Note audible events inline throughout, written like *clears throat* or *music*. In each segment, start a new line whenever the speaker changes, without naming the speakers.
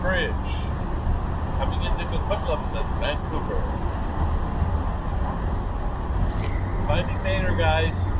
Grand Bridge, coming into the Coquitlam and Vancouver. Finding Maynard, guys.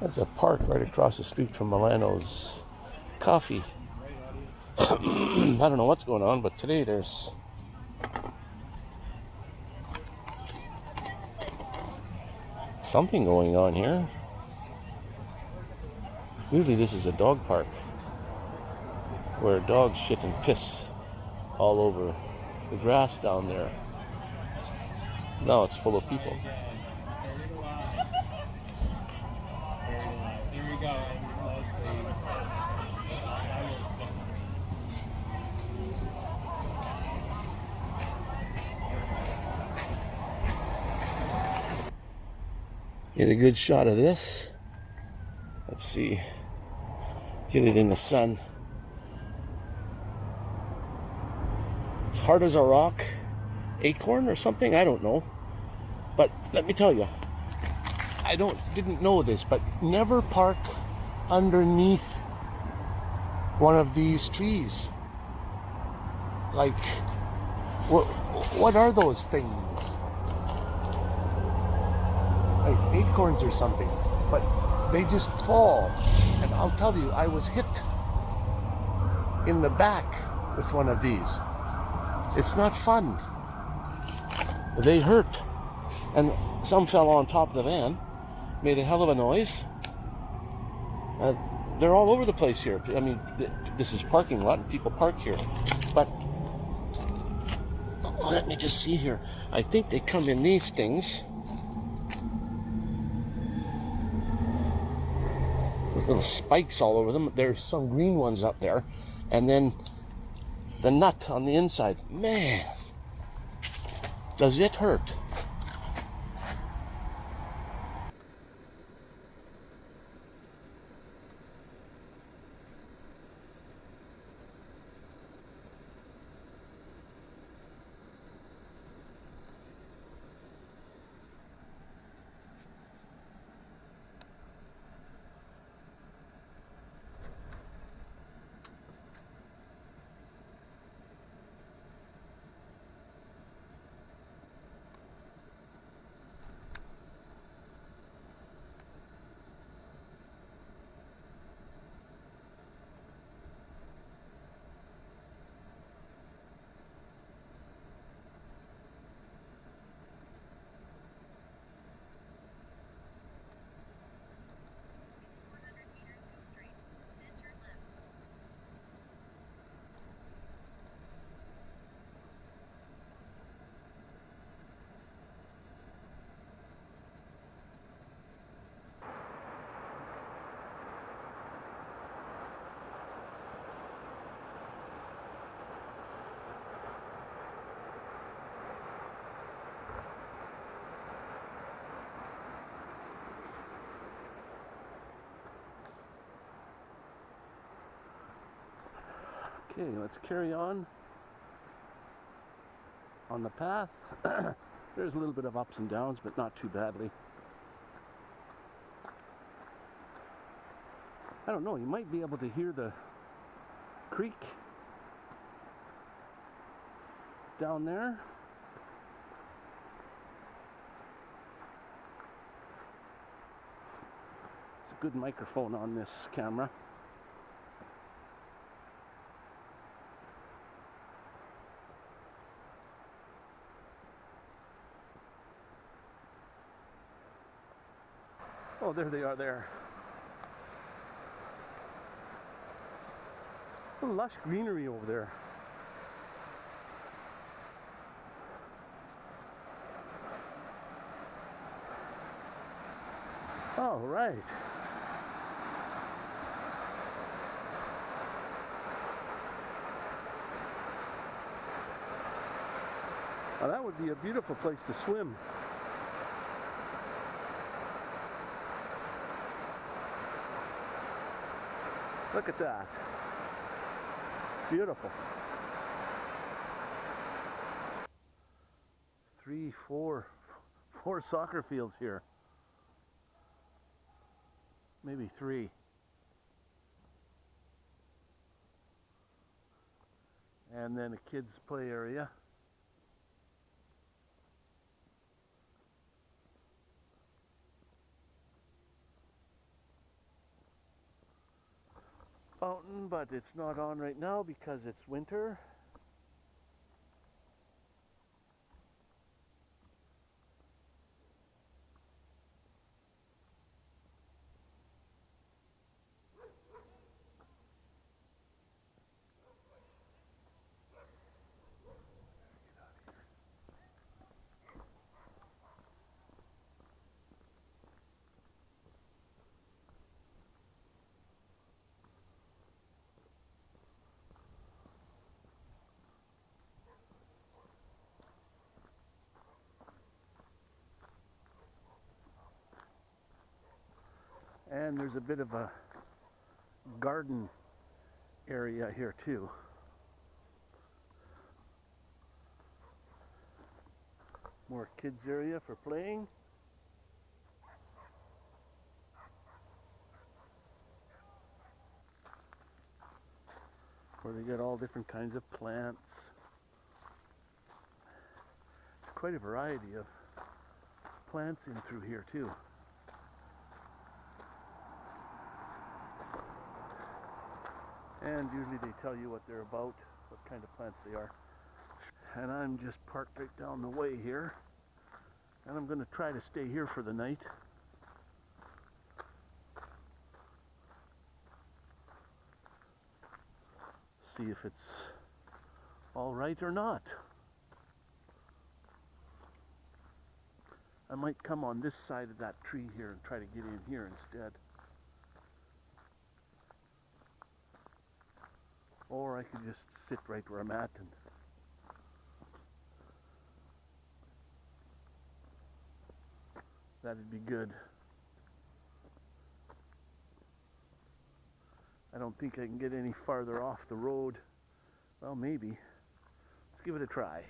There's a park right across the street from Milano's Coffee. *clears throat* I don't know what's going on, but today there's something going on here. Really, this is a dog park where dogs shit and piss all over the grass down there. Now it's full of people. Get a good shot of this. Let's see. Get it in the sun. It's hard as a rock. Acorn or something? I don't know. But let me tell you, I don't didn't know this, but never park underneath one of these trees. Like what what are those things? like acorns or something, but they just fall. And I'll tell you, I was hit in the back with one of these. It's not fun. They hurt. And some fell on top of the van, made a hell of a noise. Uh, they're all over the place here. I mean, th- this is parking lot, and people park here. But let me just see here. I think they come in these things. with little spikes all over them. There's some green ones up there. And then the nut on the inside. Man, does it hurt? Okay, let's carry on on the path. *coughs* There's a little bit of ups and downs, but not too badly. I don't know, you might be able to hear the creek down there. It's a good microphone on this camera. Oh, there they are there. Lush greenery over there. All right, that would be a beautiful place to swim. Look at that. Beautiful. Three, four, four soccer fields here. Maybe three. And then a kids play area. Fountain, but it's not on right now because it's winter. And there's a bit of a garden area here too. More kids area for playing. Where they get all different kinds of plants. Quite a variety of plants in through here too. And usually they tell you what they're about, what kind of plants they are. And I'm just parked right down the way here. And I'm going to try to stay here for the night. See if it's all right or not. I might come on this side of that tree here and try to get in here instead. Or I could just sit right where I'm at and that'd be good. I don't think I can get any farther off the road. Well, maybe. Let's give it a try.